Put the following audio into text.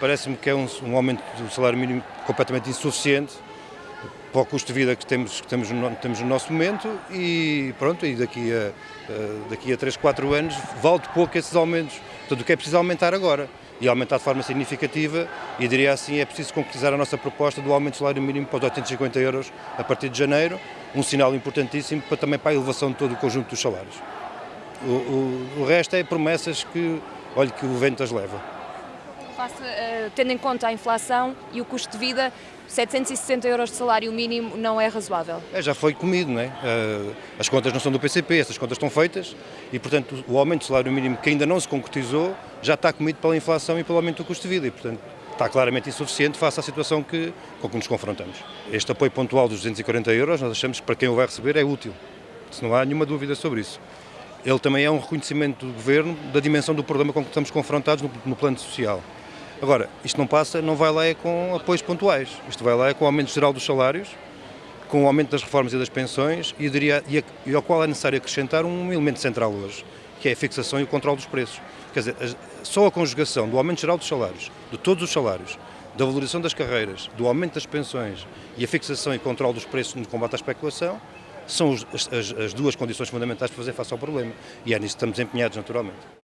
Parece-me que é um, um, aumento do salário mínimo completamente insuficiente para o custo de vida que temos, que temos, no, temos no nosso momento e pronto, e daqui a, daqui a 3, 4 anos vale pouco esses aumentos. Portanto, o que é preciso aumentar agora e aumentar de forma significativa e diria assim, é preciso concretizar a nossa proposta do aumento do salário mínimo para os 850 euros a partir de janeiro, um sinal importantíssimo para, também para a elevação de todo o conjunto dos salários. O, o, o resto é promessas que, olha, que o vento as leva. Face, uh, tendo em conta a inflação e o custo de vida, 760 euros de salário mínimo não é razoável? É, já foi comido, não é? Uh, as contas não são do PCP, essas contas estão feitas e, portanto, o aumento do salário mínimo que ainda não se concretizou já está comido pela inflação e pelo aumento do custo de vida e, portanto, está claramente insuficiente face à situação que, com que nos confrontamos. Este apoio pontual dos 240 euros, nós achamos que para quem o vai receber é útil, se não há nenhuma dúvida sobre isso. Ele também é um reconhecimento do Governo da dimensão do problema com que estamos confrontados no, no plano social. Agora, isto não passa, não vai lá é com apoios pontuais, isto vai lá é com o aumento geral dos salários, com o aumento das reformas e das pensões e, diria, e, a, e ao qual é necessário acrescentar um elemento central hoje, que é a fixação e o controle dos preços. Quer dizer, só a conjugação do aumento geral dos salários, de todos os salários, da valorização das carreiras, do aumento das pensões e a fixação e controle dos preços no combate à especulação, são as, as, as duas condições fundamentais para fazer face ao problema. E é nisso que estamos empenhados, naturalmente.